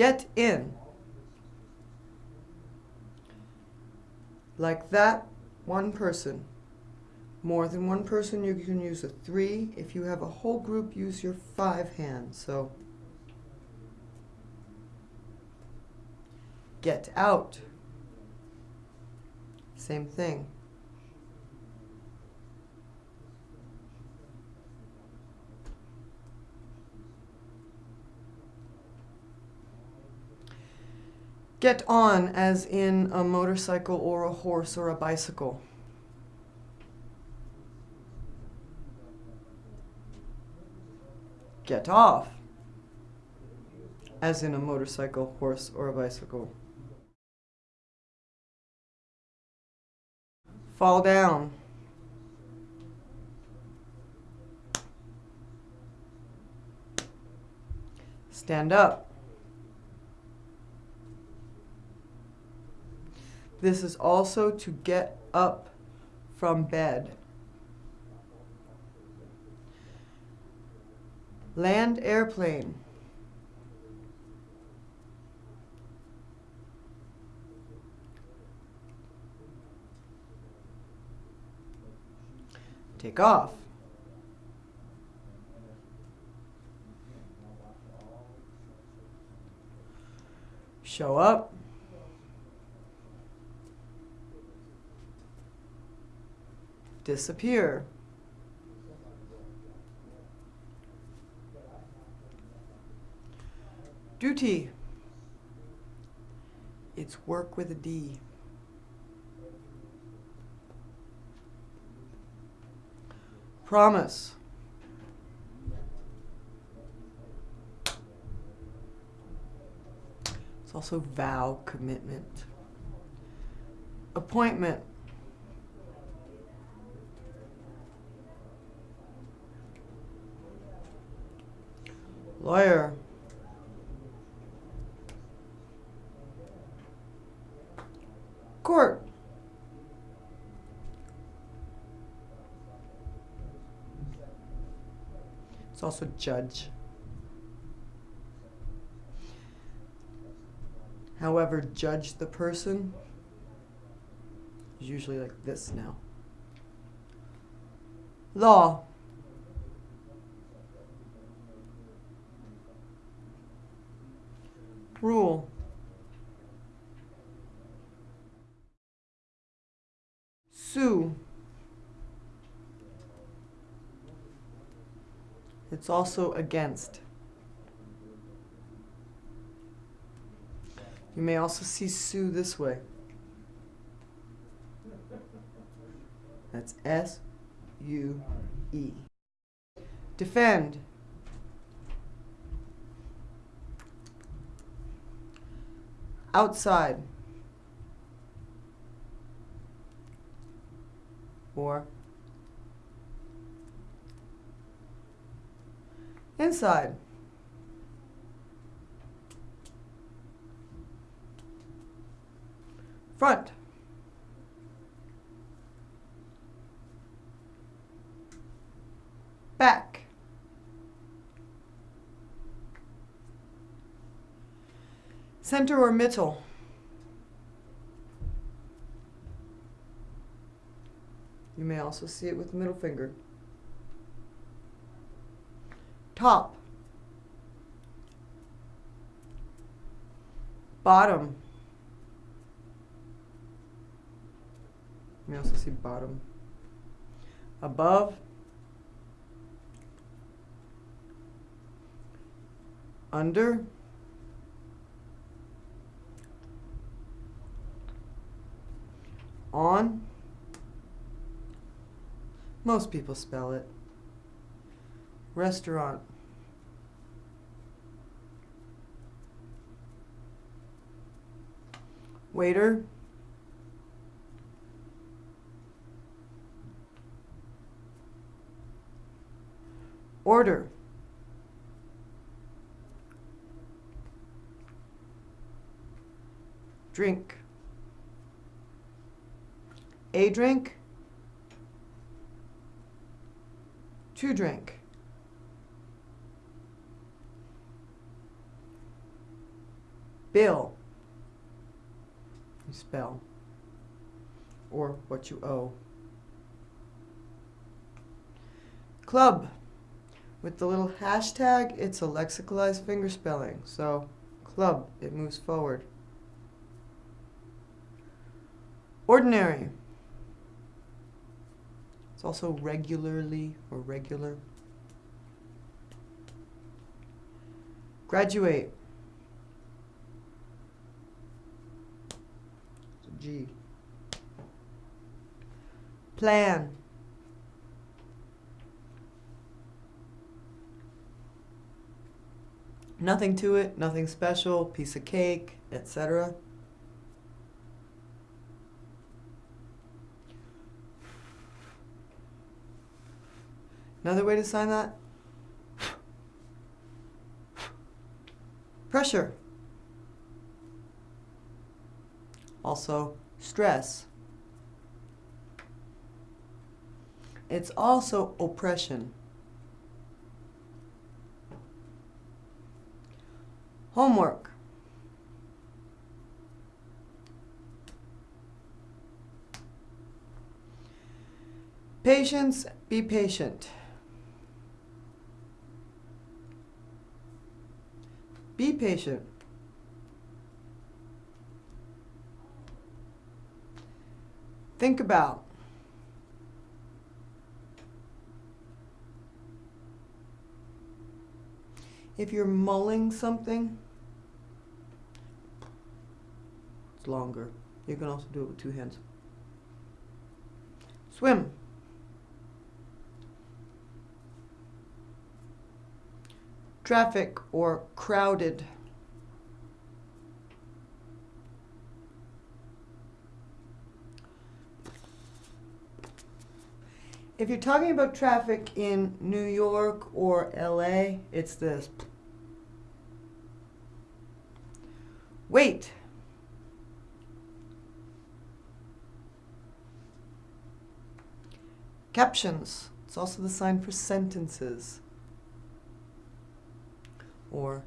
Get in. Like that, one person. More than one person, you can use a three. If you have a whole group, use your five hands. So, get out. Same thing. Get on, as in a motorcycle or a horse or a bicycle. Get off, as in a motorcycle, horse, or a bicycle. Fall down. Stand up. This is also to get up from bed. Land airplane. Take off. Show up. Disappear. Duty. It's work with a D. Promise. It's also vow, commitment. Appointment. Lawyer. Court. It's also judge. However, judge the person is usually like this now. Law. Rule. Sue. It's also against. You may also see sue this way. That's S U E. Defend. Outside or inside. Front. Center or middle? You may also see it with the middle finger. Top. Bottom. You may also see bottom. Above. Under. On. Most people spell it. Restaurant. Waiter. Order. Drink. A drink, two drink. Bill. You spell. Or what you owe. Club. With the little hashtag, it's a lexicalized fingerspelling. So, club, it moves forward. Ordinary. It's also regularly or regular. Graduate. G. Plan. Nothing to it, nothing special, piece of cake, etc. Another way to sign that? Pressure. Also, stress. It's also oppression. Homework. Patience, be patient. Be patient. Think about. If you're mulling something, it's longer. You can also do it with two hands. Swim. Traffic or crowded. If you're talking about traffic in New York or LA, it's this. Wait. Captions. It's also the sign for sentences or